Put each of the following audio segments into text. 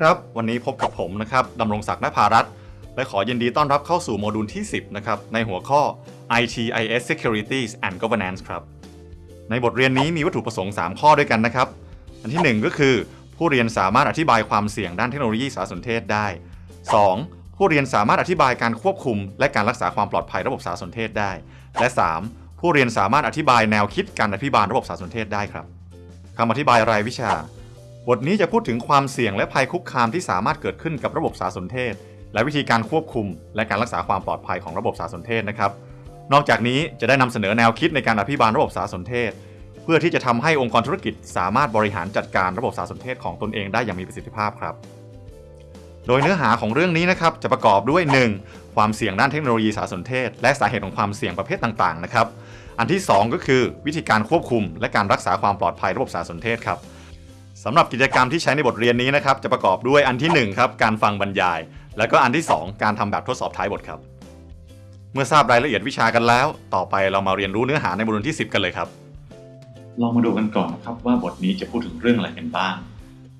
ครับ วันนี้พบกับผมนะครับดำรงศักดิ์นภารัตและขอยินดีต้อนรับเข้าสู่โมดูลที่ 10 นะครับ ในหัวข้อ ITIS Securities and Governance ครับ ในบทเรียนนี้มีวัตถุประสงค์ 3 ข้อด้วยกันนะครับ อันที่ 1 ก็คือ ผู้เรียนสามารถอธิบายความเสี่ยงด้านเทคโนโลยีสารสนเทศได้ 2. ผู้เรียนสามารถอธิบายการควบคุม และการรักษาความปลอดภัยระบบสารสนเทศได้ และ 3. ผู้เรียนสามารถอธิบายแนวคิดการอภิบาลระบบสารสนเทศได้ครับคำอธิบายรายวิชา บทนี้จะพูดถึงความเสี่ยงและภัยคุกคามที่สามารถเกิดขึ้นกับระบบสารสนเทศ และวิธีการควบคุม และการรักษาความปลอดภัยของระบบสารสนเทศนะครับ นอกจากนี้จะได้นำเสนอแนวคิดในการอภิบาลระบบสารสนเทศ เพื่อที่จะทำให้องค์กรธุรกิจ สามารถบริหารจัดการระบบสารสนเทศของตนเองได้อย่างมีประสิทธิภาพครับ โดยเนื้อหาของเรื่องนี้นะครับจะประกอบด้วย 1. ความเสี่ยงด้านเทคโนโลยีสารสนเทศ และสาเหตุของความเสี่ยงประเภทต่างๆนะครับ อันที่ 2 ก็คือวิธีการควบคุม และการรักษาความปลอดภัยระบบสารสนเทศครับ สำหรับกิจกรรมที่ใช้ในบทเรียนนี้นะครับจะประกอบด้วยอันที่1ครับการฟังบรรยาย แล้วก็อันที่ 2 การทำแบบทดสอบท้ายบทครับ เมื่อทราบรายละเอียดวิชากันแล้ว ต่อไปเรามาเรียนรู้เนื้อหาในบทเรียนที่ 10 กันเลยครับ ลองมาดูกันก่อนนะครับว่าบทนี้จะพูดถึงเรื่องอะไรกันบ้าง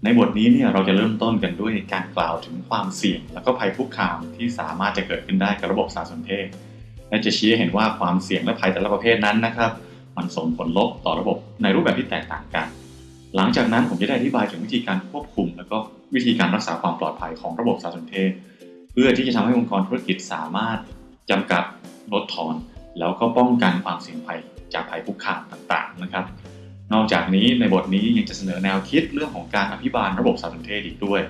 ในบทนี้เนี่ยเราจะเริ่มต้นกันด้วยการกล่าวถึงความเสี่ยง และก็ภัยคุกคามที่สามารถจะเกิดขึ้นได้กับระบบสารสนเทศ และจะชี้ให้เห็นว่าความเสี่ยงและภัยแต่ละประเภทนั้นนะครับ มันส่งผลลบต่อระบบในรูปแบบที่แตกต่างกัน หลังจากนั้นผมจะได้อธิบายถึงวิธีการควบคุม และก็วิธีการรักษาความปลอดภัยของระบบสารสนเทศ เพื่อที่จะทำให้องค์กรธุรกิจสามารถจำกัดลดทอน แล้วก็ป้องกันความเสี่ยงภัยจากภัยคุกคามต่างๆนะครับ นอกจากนี้ในบทนี้ยังจะเสนอแนวคิดเรื่องของการอภิบาลระบบสารสนเทศอีกด้วย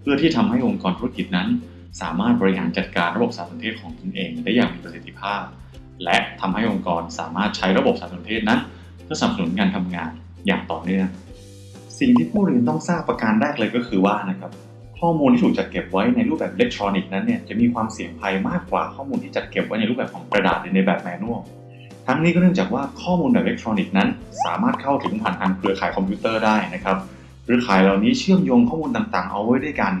เพื่อที่ทำให้องค์กรธุรกิจนั้น สามารถบริหารจัดการระบบสารสนเทศของตนเอง ได้อย่างมีประสิทธิภาพ และทำให้องค์กรสามารถใช้ระบบสารสนเทศนั้น เพื่อสนับสนุนการทำงานอย่างต่อเนื่อง สิ่งที่ผู้เรียนต้องทราบประการแรกเลยก็คือว่านะครับข้อมูลที่ถูกจัดเก็บไว้ในรูปแบบอิเล็กทรอนิกส์นั้นเนี่ยจะมีความเสี่ยงภัยมากกว่าข้อมูลที่จัดเก็บไว้ในรูปแบบของกระดาษหรือในแบบ manual ทั้งนี้ก็เนื่องจากว่าข้อมูลแบบอิเล็กทรอนิกส์นั้น สามารถเข้าถึงผ่านทางเครือข่ายคอมพิวเตอร์ได้นะครับเครือข่ายเหล่านี้เชื่อมโยงข้อมูลต่างๆ เอาไว้ด้วยกัน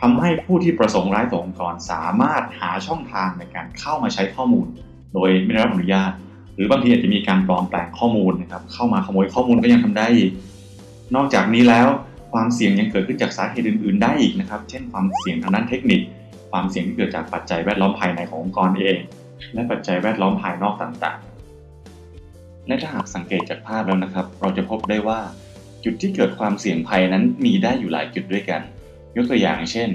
ทำให้ผู้ที่ประสงค์ร้ายต่อองค์กรสามารถหาช่องทางในการเข้ามาใช้ข้อมูล โดยไม่ได้รับอนุญาต หรือบางทีอาจจะมีการปลอมแปลงข้อมูลนะครับเข้ามาขโมยข้อมูลก็ยังทำได้อีก นอกจากนี้แล้วความเสี่ยงยังเกิดขึ้นจากสาเหตุอื่น ๆ ได้อีกนะครับ เช่นความเสี่ยงทางด้านเทคนิค ความเสี่ยงที่เกิดจากปัจจัยแวดล้อมภายในขององค์กรเอง และปัจจัยแวดล้อมภายนอกต่าง ๆ และถ้าหากสังเกตจากภาพแล้วนะครับ เราจะพบได้ว่า จุดที่เกิดความเสี่ยงภัยนั้นมีได้อยู่หลายจุดด้วยกัน ยกตัวอย่างเช่น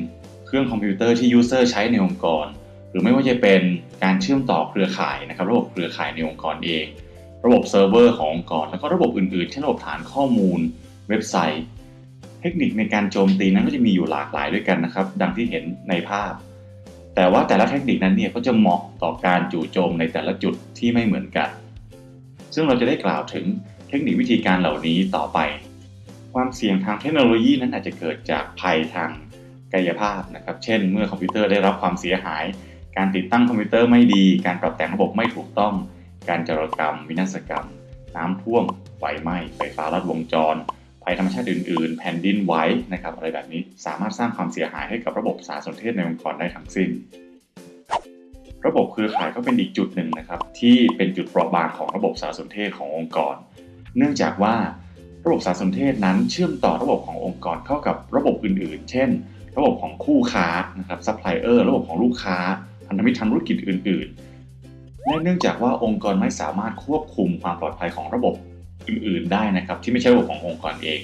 เครื่องคอมพิวเตอร์ที่ user ใช้ในองค์กร หรือไม่ว่าจะเป็นการเชื่อมต่อเครือข่ายนะครับ ระบบเครือข่ายในองค์กรเอง ระบบเซิร์ฟเวอร์ขององค์กร แล้วก็ระบบอื่น ๆ เช่นระบบฐานข้อมูล เว็บไซต์ เทคนิคในการโจมตีนั้นก็จะมีอยู่หลากหลายด้วยกันนะครับ ดังที่เห็นในภาพ แต่ว่าแต่ละเทคนิคนั้นเนี่ยก็จะเหมาะต่อการจู่โจมในแต่ละจุดที่ไม่เหมือนกัน ซึ่งเราจะได้กล่าวถึงเทคนิควิธีการเหล่านี้ต่อไป ความเสี่ยงทางเทคโนโลยีนั้นอาจจะเกิดจากภัยทางกายภาพนะครับ เช่น เมื่อคอมพิวเตอร์ได้รับความเสียหาย การติดตั้งคอมพิวเตอร์ไม่ดี การปรับแต่งระบบไม่ถูกต้อง การจารกรรม วินาศกรรม น้ำท่วม ไฟไหม้ ไฟฟ้าลัดวงจร ภัยธรรมชาติอื่นๆ แผ่นดินไหวนะครับอะไรแบบนี้สามารถสร้างความเสียหายให้กับระบบสารสนเทศในองค์กรได้ทั้งสิ้น ระบบเครือข่ายก็เป็นอีกจุดหนึ่งนะครับที่เป็นจุดเปราะบางของระบบสารสนเทศขององค์กร เนื่องจากว่าระบบสารสนเทศนั้นเชื่อมต่อระบบขององค์กรเข้ากับระบบอื่นๆ เช่น ระบบของคู่ค้านะครับซัพพลายเออร์ระบบของลูกค้าพันธมิตรทางธุรกิจอื่น ๆ และเนื่องจากว่าองค์กรไม่สามารถควบคุมความปลอดภัยของระบบ อื่นๆได้นะครับ ที่ไม่ใช่ระบบขององค์กรเอง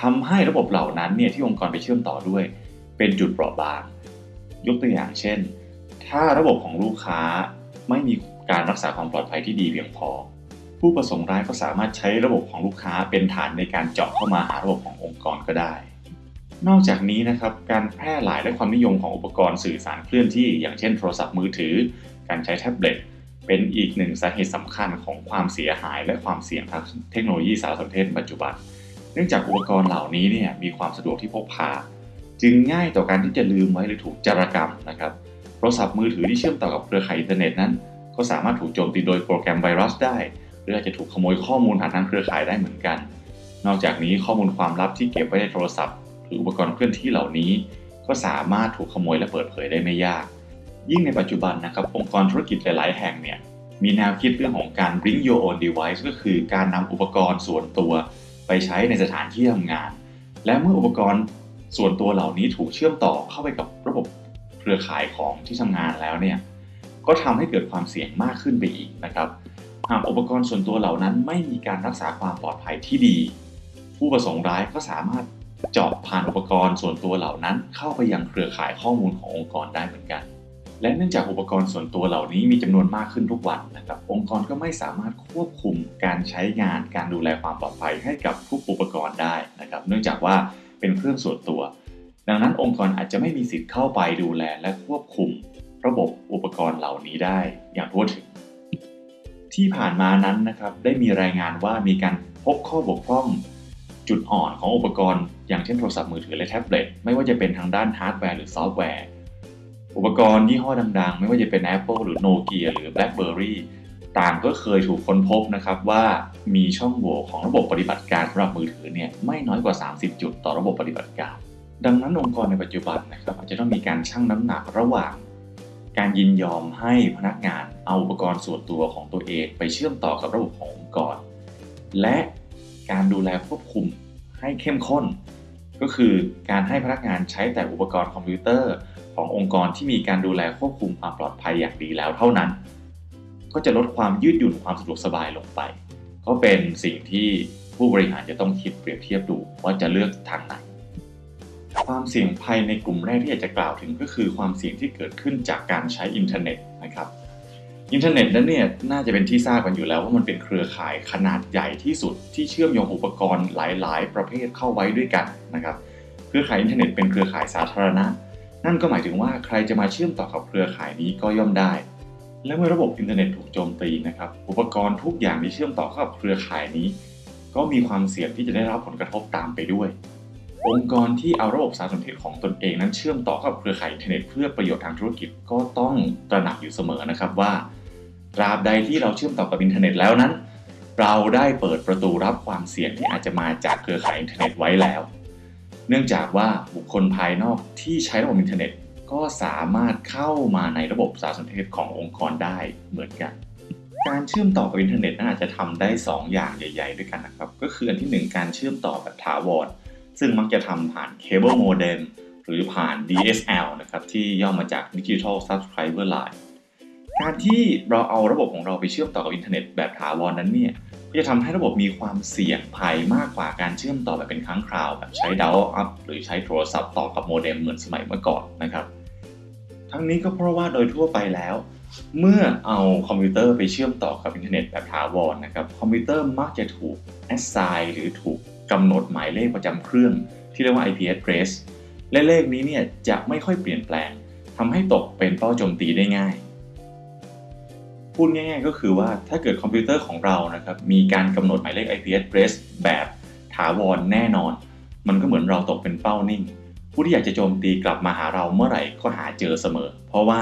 ทำให้ระบบเหล่านั้นเนี่ยที่องค์กรไปเชื่อมต่อด้วย เป็นจุดเปราะบาง ยกตัวอย่างเช่น ถ้าระบบของลูกค้าไม่มีการรักษาความปลอดภัยที่ดีเพียงพอ ผู้ประสงค์ร้ายก็สามารถใช้ระบบของลูกค้าเป็นฐานในการเจาะเข้ามาหาระบบขององค์กรก็ได้ นอกจากนี้นะครับการแพร่หลายและความนิยมของอุปกรณ์สื่อสารเคลื่อนที่ อย่างเช่นโทรศัพท์มือถือ การใช้แท็บเล็ต เป็นอีกหนึ่งสาเหตุสำคัญของความเสียหายและความเสี่ยงทางเทคโนโลยีสารสนเทศปัจจุบัน เนื่องจากอุปกรณ์เหล่านี้เนี่ยมีความสะดวกที่พกพา จึงง่ายต่อการที่จะลืมไว้หรือถูกจารกรรมนะครับโทรศัพท์มือถือที่เชื่อมต่อกับเครือข่ายอินเทอร์เน็ตนั้น ก็สามารถถูกโจมตีโดยโปรแกรมไวรัสได้ หรืออาจจะถูกขโมยข้อมูลผ่านทางเครือข่ายได้เหมือนกัน นอกจากนี้ข้อมูลความลับที่เก็บไว้ในโทรศัพท์ หรืออุปกรณ์เคลื่อนที่เหล่านี้ ก็สามารถถูกขโมยและเปิดเผยได้ไม่ยาก ยิ่งในปัจจุบันนะครับองค์กรธุรกิจหลาย ๆ แห่งเนี่ยมีแนวคิดเรื่องของการ bring your own device ก็คือการนำอุปกรณ์ส่วนตัวไปใช้ในสถานที่ทำงาน และเมื่ออุปกรณ์ส่วนตัวเหล่านี้ถูกเชื่อมต่อเข้าไปกับระบบเครือข่ายของที่ทำงานแล้วเนี่ยก็ทำให้เกิดความเสี่ยงมากขึ้นไปอีกนะครับหากอุปกรณ์ส่วนตัวเหล่านั้นไม่มีการรักษาความปลอดภัยที่ดี ผู้ประสงค์ร้ายก็สามารถเจาะผ่านอุปกรณ์ส่วนตัวเหล่านั้น เข้าไปยังเครือข่ายข้อมูลขององค์กรได้เหมือนกัน และเนื่องจากอุปกรณ์ส่วนตัวเหล่านี้มีจำนวนมากขึ้นทุกวันนะครับองค์กรก็ไม่สามารถควบคุมการใช้งานการดูแลความปลอดภัยให้กับทุกอุปกรณ์ได้นะครับเนื่องจากว่าเป็นเครื่องส่วนตัว ดังนั้นองค์กรอาจจะไม่มีสิทธิ์เข้าไปดูแลและควบคุม ระบบอุปกรณ์เหล่านี้ได้อย่างทั่วถึง ที่ผ่านมานั้นนะครับได้มีรายงานว่ามีการพบข้อบกพร่องจุดอ่อนของอุปกรณ์ อย่างเช่นโทรศัพท์มือถือและแท็บเล็ตไม่ว่าจะเป็นทางด้านฮาร์ดแวร์หรือซอฟต์แวร์ อุปกรณ์ยี่ห้อดังๆ ไม่ว่าจะเป็น Apple หรือ Nokia หรือ BlackBerry ต่างก็เคยถูกค้นพบนะครับว่ามีช่องโหว่ของระบบปฏิบัติการสำหรับมือถือเนี่ยไม่น้อยกว่า 30 จุดต่อระบบปฏิบัติการ ดังนั้นองค์กรในปัจจุบันนะครับอาจจะต้องมีการชั่งน้ำหนักระหว่าง การยินยอมให้พนักงานเอาอุปกรณ์ส่วนตัวของตัวเอง ไปเชื่อมต่อกับระบบขององค์กร และการดูแลควบคุมให้เข้มข้น ก็คือการให้พนักงานใช้แต่อุปกรณ์คอมพิวเตอร์ ขององค์กรที่มีการดูแลควบคุมความปลอดภัยอย่างดีแล้วเท่านั้น ก็จะลดความยืดหยุ่นความสะดวกสบายลงไป ก็เป็นสิ่งที่ผู้บริหารจะต้องคิดเปรียบเทียบดูว่าจะเลือกทางไหน ความเสี่ยงภัยในกลุ่มแรกที่อยากจะกล่าวถึงก็คือความเสี่ยงที่เกิดขึ้นจากการใช้อินเทอร์เน็ตนะครับอินเทอร์เน็ตนั้นเนี่ยน่าจะเป็นที่ทราบกันอยู่แล้วว่ามันเป็นเครือข่ายขนาดใหญ่ที่สุดที่เชื่อมโยงอุปกรณ์หลาย ๆ ประเภทเข้าไว้ด้วยกันนะครับ เครือข่ายอินเทอร์เน็ตเป็นเครือข่ายสาธารณะ นั่นก็หมายถึงว่าใครจะมาเชื่อมต่อกับเครือข่ายนี้ก็ย่อมได้ และเมื่อระบบอินเทอร์เน็ตถูกโจมตีนะครับ อุปกรณ์ทุกอย่างที่เชื่อมต่อเข้ากับเครือข่ายนี้ ก็มีความเสี่ยงที่จะได้รับผลกระทบตามไปด้วย องค์กรที่เอาระบบสารสนเทศของตนเองนั้นเชื่อมต่อกับเครือข่ายอินเทอร์เน็ตเพื่อประโยชน์ทางธุรกิจก็ต้องตระหนักอยู่เสมอนะครับว่า ตราบใดที่เราเชื่อมต่อกับอินเทอร์เน็ตแล้วนั้น เราได้เปิดประตูรับความเสี่ยงที่อาจจะมาจากเครือข่ายอินเทอร์เน็ตไว้แล้ว เนื่องจากว่าบุคคลภายนอกที่ใช้ระบบอินเทอร์เน็ต ก็สามารถเข้ามาในระบบสารสนเทศขององค์กรได้เหมือนกัน การเชื่อมต่อกับอินเทอร์เน็ตน่าจะทำได้ 2 อย่างใหญ่ ๆ ด้วยกันนะครับ ก็คืออันที่ 1 การเชื่อมต่อแบบถาวรซึ่งมักจะทำผ่าน cable modem หรือผ่าน DSL นะครับที่ย่อมาจาก Digital Subscriber Line การที่เราเอาระบบของเราไปเชื่อมต่อกับอินเทอร์เน็ตแบบถาวรนั้นเนี่ย ก็จะทำให้ระบบมีความเสี่ยงภัยมากกว่าการเชื่อมต่อแบบเป็นครั้งคราวแบบใช้ dial-up หรือใช้โทรศัพท์ต่อกับโมเด็มเหมือนสมัยเมื่อก่อนนะครับ ทั้งนี้ก็เพราะว่าโดยทั่วไปแล้ว เมื่อเอาคอมพิวเตอร์ไปเชื่อมต่อกับอินเทอร์เน็ตแบบถาวรนะครับคอมพิวเตอร์มักจะถูก assign หรือถูกกำหนดหมายเลขประจำเครื่อง ที่เรียกว่า IP address และเลขนี้เนี่ยจะไม่ค่อยเปลี่ยนแปลงทำให้ตกเป็นเป้าโจมตีได้ง่าย พูดง่ายๆ ก็คือว่าถ้าเกิดคอมพิวเตอร์ของเรานะครับมีการกำหนดหมายเลข IP address แบบถาวรแน่นอน มันก็เหมือนเราตกเป็นเป้านิ่ง ผู้ที่อยากจะโจมตีกลับมาหาเราเมื่อไหร่ก็หาเจอเสมอ เพราะว่า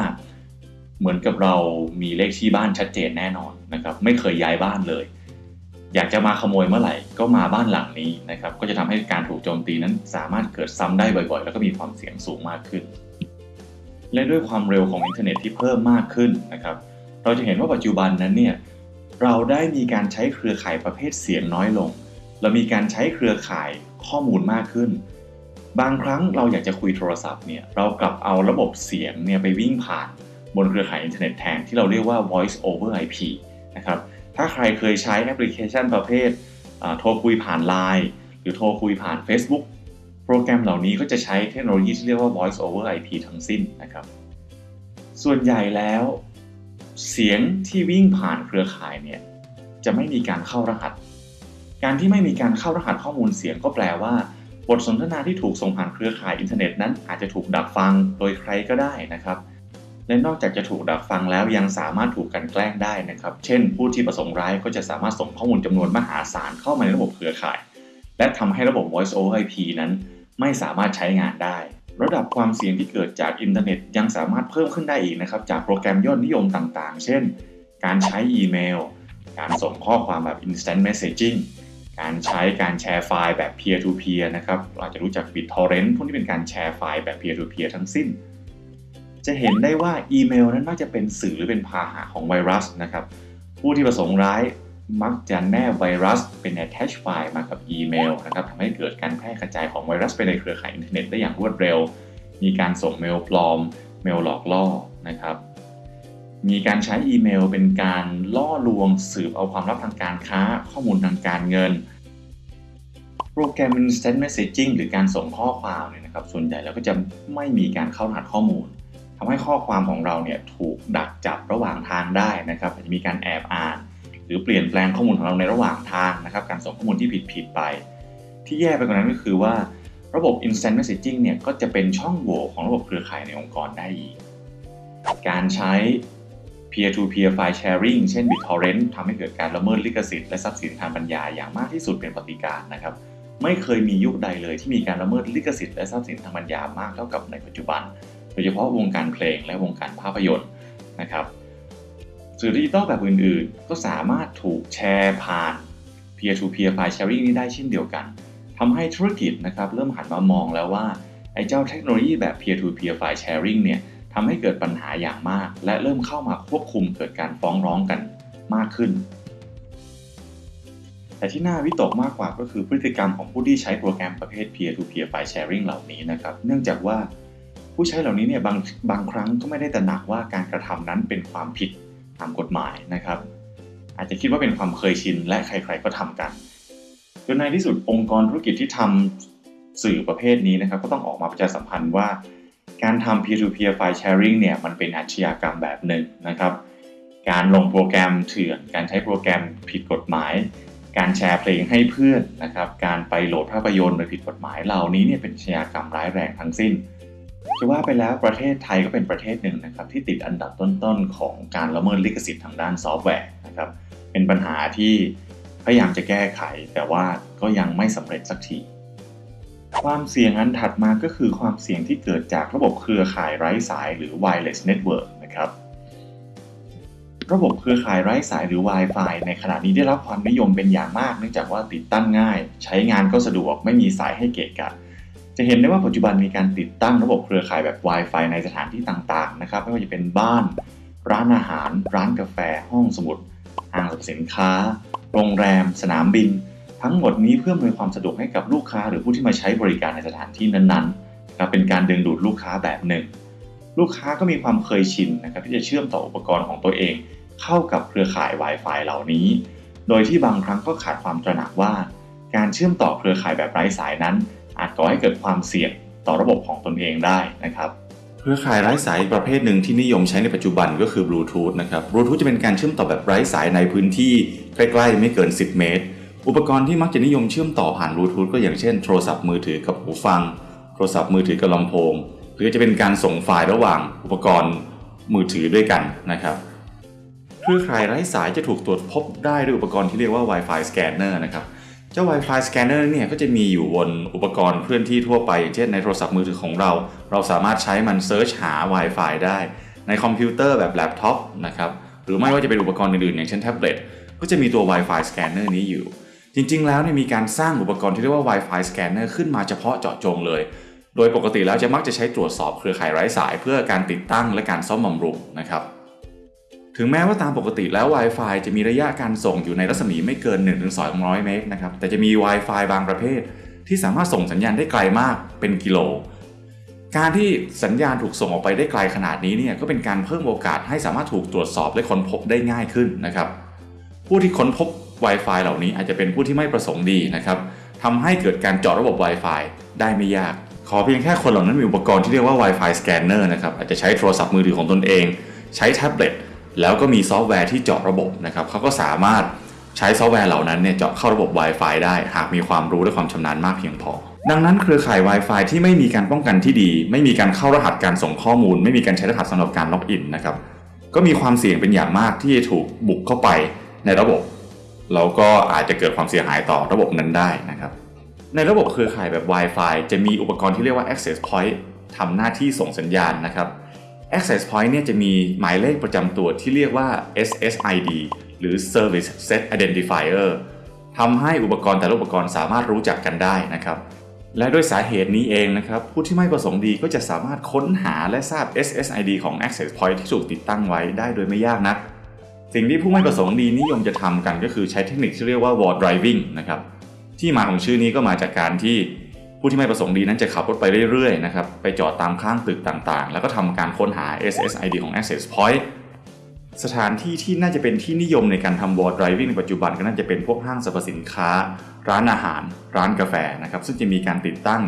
เหมือนกับเรามีเลขที่บ้านชัดเจนแน่นอนนะครับไม่เคยย้ายบ้านเลย อยากจะมาขโมยเมื่อไหร่ก็มาบ้านหลังนี้นะครับก็จะทำให้การถูกโจมตีนั้นสามารถเกิดซ้ำได้บ่อยๆ แล้วก็มีความเสี่ยงสูงมากขึ้น และด้วยความเร็วของอินเทอร์เน็ตที่เพิ่มมากขึ้นนะครับ เราจะเห็นว่าปัจจุบันนั้นเนี่ยเราได้มีการใช้เครือข่ายประเภทเสียงน้อยลง เรามีการใช้เครือข่ายข้อมูลมากขึ้น บางครั้งเราอยากจะคุยโทรศัพท์เนี่ยเรากลับเอาระบบเสียงเนี่ยไปวิ่งผ่าน บนเครือข่ายอินเทอร์เน็ตแทนที่เราเรียกว่า voice over IP นะครับถ้าใครเคยใช้แอปพลิเคชันประเภทโทรคุยผ่าน Line หรือโทรคุยผ่าน Facebook โปรแกรมเหล่านี้ก็จะใช้เทคโนโลยีที่เรียกว่า voice over IP ทั้งสิ้นนะครับ ส่วนใหญ่แล้ว เสียงที่วิ่งผ่านเครือข่ายเนี่ยจะไม่มีการเข้ารหัส การที่ไม่มีการเข้ารหัสข้อมูลเสียงก็แปลว่า บทสนทนาที่ถูกส่งผ่านเครือข่ายอินเทอร์เน็ตนั้นอาจจะถูกดักฟังโดยใครก็ได้นะครับ และนอกจากจะถูกดักฟังแล้วยังสามารถถูกกันแกล้งได้นะครับ เช่น ผู้ที่ประสงค์ร้ายก็จะสามารถส่งข้อมูลจำนวนมหาศาลเข้ามาในระบบเครือข่าย และทำให้ระบบ voice over IP นั้น ไม่สามารถใช้งานได้ ระดับความเสี่ยงที่เกิดจากอินเทอร์เน็ตยังสามารถเพิ่มขึ้นได้อีกนะครับ จากโปรแกรมยอดนิยมต่างๆ เช่น การใช้อีเมล การส่งข้อความแบบ instant messaging การใช้การแชร์ไฟล์แบบ peer to peer นะครับเราจะรู้จัก BitTorrent พวกนี้เป็นการแชร์ไฟล์แบบ peer to peer ทั้งสิ้น จะเห็นได้ว่าอีเมลนั้นมักจะเป็นสื่อหรือเป็นพาหะของไวรัสนะครับผู้ที่ประสงค์ร้าย มักจะแนบไวรัสเป็น attach file มากับอีเมลนะครับทำให้เกิดการแพร่กระจายของไวรัสไปในเครือข่ายอินเทอร์เน็ตได้อย่างรวดเร็ว มีการส่งเมลปลอม เมลหลอกล่อนะครับ มีการใช้อีเมลเป็นการล่อลวงสืบเอาความลับทางการค้า ข้อมูลทางการเงิน โปรแกรม Instant Messaging หรือการส่งข้อความเนี่ยนะครับ ส่วนใหญ่แล้วก็จะไม่มีการเข้ารหัสข้อมูลทำให้ข้อความของเราเนี่ยถูกดักจับระหว่างทางได้นะครับอาจจะมีการแอบอ่าน รือเปลี่ยนแปลงข้อมูลของเราในระหว่างทางนะครับ การส่งข้อมูลที่ผิดผิดๆไป ที่แย่ไปกว่านั้นก็คือว่าระบบ Instant Messaging เนี่ยก็จะเป็นช่องโหว่ของระบบเครือข่ายในองค์กรได้อีก การใช้ peer-to-peer file sharing เช่น BitTorrent ทำให้เกิดการละเมิดลิขสิทธิ์และทรัพย์สินทางปัญญาอย่างมากที่สุดเป็นปฏิการนะครับ ไม่เคยมียุคใดเลยที่มีการละเมิดลิขสิทธิ์และทรัพย์สินทางปัญญามากเท่ากับในปัจจุบัน โดยเฉพาะวงการเพลงและวงการภาพยนตร์นะครับ สื่อดิจิตอลแบบอื่นๆ ก็สามารถถูกแชร์ผ่าน peer-to-peer file sharing นี้ได้เช่นเดียวกันทำให้ธุรกิจนะครับเริ่มหันมามองแล้วว่าไอ้เจ้าเทคโนโลยีแบบ peer-to-peer file sharing เนี่ยทำให้เกิดปัญหาอย่างมาก และเริ่มเข้ามาควบคุมเกิดการฟ้องร้องกันมากขึ้น แต่ที่น่าวิตกมากกว่าก็คือพฤติกรรมของผู้ที่ใช้โปรแกรมประเภท peer-to-peer file sharing เหล่านี้นะครับ เนื่องจากว่าผู้ใช้เหล่านี้เนี่ยบางบางครั้งก็ไม่ได้ตระหนักว่าการกระทำนั้นเป็นความผิด ตามกฎหมายนะครับ อาจจะคิดว่าเป็นความเคยชินและใครๆก็ทำกันจนในที่สุดองค์กรธุรกิจที่ทำสื่อประเภทนี้นะครับ ก็ต้องออกมาประชาสัมพันธ์ว่า การทำ peer-to-peer file sharing เนี่ยมันเป็นอาชญากรรมแบบหนึ่งนะครับการลงโปรแกรมเถื่อน การใช้โปรแกรมผิดกฎหมาย การแชร์เพลงให้เพื่อนนะครับ การไปโหลดภาพยนตร์โดยผิดกฎหมาย เหล่านี้เนี่ยเป็นอาชญากรรมร้ายแรงทั้งสิ้น จะว่าไปแล้วประเทศไทยก็เป็นประเทศหนึ่งนะครับที่ติดอันดับต้นๆของการละเมิดลิขสิทธิ์ทางด้านซอฟต์แวร์นะครับเป็นปัญหาที่พยายามจะแก้ไข แต่ว่าก็ยังไม่สำเร็จสักทีความเสี่ยงอันถัดมาก็คือความเสี่ยงที่เกิดจากระบบเครือข่ายไร้สายหรือ wireless network นะครับระบบเครือข่ายไร้สายหรือ Wi-Fi ในขณะนี้ได้รับความนิยมเป็นอย่างมาก เนื่องจากว่าติดตั้งง่าย ใช้งานก็สะดวกไม่มีสายให้เกะกะ จะเห็นได้ว่าปัจจุบันมีการติดตั้งระบบเครือข่ายแบบ Wi-Fi ในสถานที่ต่างๆ นะครับ ไม่ว่าจะเป็นบ้าน ร้านอาหาร ร้านกาแฟ ห้องสมุดห้างสรรพสินค้า โรงแรม สนามบิน ทั้งหมดนี้เพื่ออำนวยความสะดวกให้กับลูกค้า หรือผู้ที่มาใช้บริการในสถานที่นั้นๆนะครับเป็นการดึงดูดลูกค้าแบบหนึ่ง ลูกค้าก็มีความเคยชินนะครับที่จะเชื่อมต่ออุปกรณ์ของตัวเอง เข้ากับเครือข่าย Wi-Fi เหล่านี้ โดยที่บางครั้งก็ขาดความตระหนักว่า การเชื่อมต่อเครือข่ายแบบไร้สายนั้น อาจก่อให้เกิดความเสี่ยงต่อระบบของตนเองได้นะครับเครือข่ายไร้สายประเภทหนึ่งที่นิยมใช้ในปัจจุบันก็คือบลูทูธนะครับบลูทูธจะเป็นการเชื่อมต่อแบบไร้สายในพื้นที่ใกล้ๆ ไม่เกิน 10 เมตร อุปกรณ์ที่มักจะนิยมเชื่อมต่อผ่านบลูทูธก็อย่างเช่นโทรศัพท์มือถือกับหูฟัง โทรศัพท์มือถือกับลำโพง หรือจะเป็นการส่งไฟล์ระหว่างอุปกรณ์มือถือด้วยกันนะครับเครือข่ายไร้สายจะถูกตรวจพบได้ด้วยอุปกรณ์ที่เรียกว่า Wi-Fi Scanner นะครับ เจ้า Wi-Fi Scanner เนี่ยก็จะมีอยู่บนอุปกรณ์เคลื่อนที่ทั่วไปอย่างเช่นในโทรศัพท์มือถือของเรา เราสามารถใช้มัน search หา Wi-Fi ได้ ในคอมพิวเตอร์แบบแล็ปท็อปนะครับหรือไม่ว่าจะเป็นอุปกรณ์อื่นๆ อย่างเช่นแท็บเล็ตก็จะมีตัว Wi-Fi Scanner นี้อยู่ จริงๆ แล้วเนี่ยมีการสร้างอุปกรณ์ที่เรียกว่า Wi-Fi Scanner ขึ้นมาเฉพาะเจาะจงเลย โดยปกติแล้วจะมักจะใช้ตรวจสอบเครือข่ายไร้สาย เพื่อการติดตั้งและการซ่อมบำรุงนะครับ ถึงแม้ว่าตามปกติแล้ว Wi-Fi จะมีระยะการส่งอยู่ในรัศมีไม่เกิน 1-200 เมตรนะครับ แต่จะมี Wi-Fi บางประเภท ที่สามารถส่งสัญญาณได้ไกลมากเป็นกิโล การที่สัญญาณถูกส่งออกไปได้ไกลขนาดนี้เนี่ยก็เป็นการเพิ่มโอกาสให้สามารถถูกตรวจสอบและค้นพบได้ง่ายขึ้นนะครับ ผู้ที่ค้นพบ Wi-Fi เหล่านี้อาจจะเป็นผู้ที่ไม่ประสงค์ดีนะครับทำให้เกิดการเจาะระบบ Wi-Fi ได้ไม่ยาก ขอเพียงแค่คนเหล่านั้นมีอุปกรณ์ที่เรียกว่า Wi-Fi Scanner นะครับอาจจะใช้โทรศัพท์มือถือของตนเอง ใช้แท็บเล็ต แล้วก็มีซอฟต์แวร์ที่เจาะระบบนะครับเขาก็สามารถใช้ซอฟต์แวร์เหล่านั้นเนี่ยเจาะเข้าระบบ Wi-Fi ได้ หากมีความรู้และความชำนาญมากเพียงพอ ดังนั้นเครือข่าย Wi-Fi ที่ไม่มีการป้องกันที่ดี ไม่มีการเข้ารหัสการส่งข้อมูล ไม่มีการใช้รหัสสำหรับการล็อกอินนะครับก็มีความเสี่ยงเป็นอย่างมากที่จะถูกบุกเข้าไปในระบบแล้วก็อาจจะเกิดความเสียหายต่อระบบนั้นได้นะครับในระบบเครือข่ายแบบ Wi-Fi จะมีอุปกรณ์ที่เรียกว่า Access Point ทำหน้าที่ส่งสัญญาณนะครับ Access Point เนี่ยจะมีหมายเลขประจำตัวที่เรียกว่า SSID หรือ Service Set Identifier ทำให้อุปกรณ์แต่ละอุปกรณ์สามารถรู้จักกันได้นะครับ และด้วยสาเหตุนี้เองนะครับ ผู้ที่ไม่ประสงค์ดีก็จะสามารถค้นหาและทราบ SSID ของ Access Point ที่ถูกติดตั้งไว้ได้โดยไม่ยากนัก สิ่งที่ผู้ไม่ประสงค์ดีนิยมจะทำกันก็คือใช้เทคนิคที่เรียกว่า wall driving นะครับที่มาของชื่อนี้ก็มาจากการที่ ผู้ที่ไม่ประสงค์ดีนั้นจะขับรถไปเรื่อยๆนะครับไปจอดตามข้างตึกต่างๆ แล้วก็ทำการค้นหา SSID ของ Access Point สถานที่ที่น่าจะเป็นที่นิยมในการทำ wall driving ในปัจจุบันก็น่าจะเป็นพวกห้างสรรพสินค้า ร้านอาหาร ร้านกาแฟนะครับซึ่งจะมีการติดตั้ง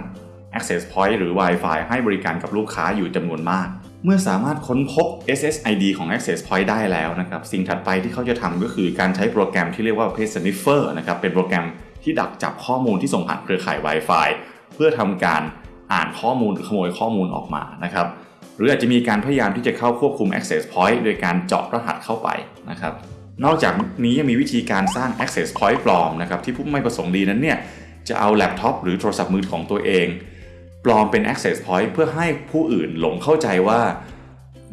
Access Point หรือ Wi-Fi ให้บริการกับลูกค้าอยู่จำนวนมาก เมื่อสามารถค้นพบ SSID ของ Access Point ได้แล้วนะครับสิ่งถัดไปที่เขาจะทำก็คือการใช้โปรแกรมที่เรียกว่า Page Sniffer นะครับเป็นโปรแกรมที่ดักจับข้อมูลที่ส่งผ่านเครือข่าย Wi-Fi เพื่อทำการอ่านข้อมูลหรือขโมยข้อมูลออกมานะครับ หรืออาจจะมีการพยายามที่จะเข้าควบคุม Access Point โดยการเจาะรหัสเข้าไปนะครับ นอกจากนี้ยังมีวิธีการสร้าง Access Point ปลอมนะครับที่ผู้ไม่ประสงค์ดีนั้นเนี่ยจะเอาแล็ปท็อปหรือโทรศัพท์มือของตัวเอง ปลอมเป็น Access Point เพื่อให้ผู้อื่นหลงเข้าใจว่า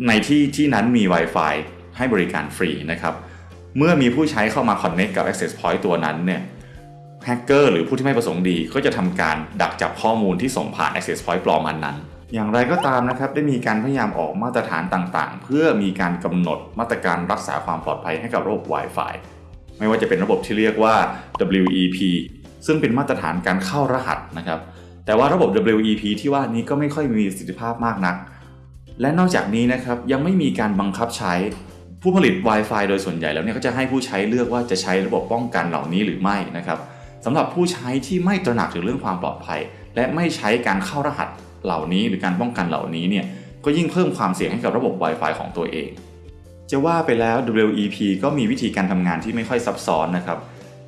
ในที่ที่นั้นมี Wi-Fi ให้บริการฟรีนะครับ เมื่อมีผู้ใช้เข้ามา Connect กับ Access Point ตัวนั้นเนี่ย แฮกเกอร์หรือผู้ที่ไม่ประสงค์ดี ก็จะทำการดักจับข้อมูลที่ส่งผ่าน Access Point ปลอมอันนั้น อย่างไรก็ตามนะครับ ได้มีการพยายามออกมาตรฐานต่างๆ เพื่อมีการกำหนดมาตรการรักษาความปลอดภัยให้กับระบบ Wi-Fi ไม่ว่าจะเป็นระบบที่เรียกว่า WEP ซึ่งเป็นมาตรฐานการเข้ารหัสนะครับ แต่ว่าระบบ WEP ที่ว่านี้ก็ไม่ค่อยมีประสิทธิภาพมากนัก และนอกจากนี้นะครับยังไม่มีการบังคับใช้ ผู้ผลิต Wi-Fi โดยส่วนใหญ่แล้วเนี่ยก็จะให้ผู้ใช้เลือกว่าจะใช้ระบบป้องกันเหล่านี้หรือไม่นะครับ สำหรับผู้ใช้ที่ไม่ตระหนักถึงเรื่องความปลอดภัย และไม่ใช้การเข้ารหัสเหล่านี้หรือการป้องกันเหล่านี้เนี่ยก็ยิ่งเพิ่มความเสี่ยงให้กับระบบ Wi-Fi ของตัวเอง จะว่าไปแล้ว WEP ก็มีวิธีการทำงานที่ไม่ค่อยซับซ้อนนะครับ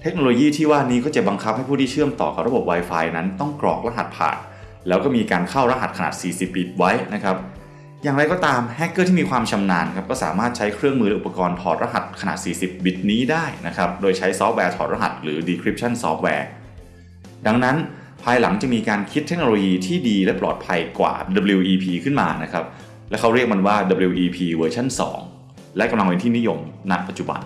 เทคโนโลยีที่ว่านี้ก็จะบังคับให้ผู้ที่เชื่อมต่อกับระบบ Wi-Fi นั้นต้องกรอกรหัสผ่าน แล้วก็มีการเข้ารหัสขนาด 40 บิตไว้นะครับ อย่างไรก็ตามแฮกเกอร์ที่มีความชำนาญครับก็สามารถใช้เครื่องมือและอุปกรณ์ถอดรหัสขนาด 40 บิตนี้ได้นะครับโดยใช้ซอฟต์แวร์ถอดรหัสหรือ decryption software ดังนั้นภายหลังจะมีการคิดเทคโนโลยีที่ดีและปลอดภัยกว่า WEP ขึ้นมานะครับและเขาเรียกมันว่า WEP เวอร์ชัน2และกำลังเป็นที่นิยมณปัจจุบัน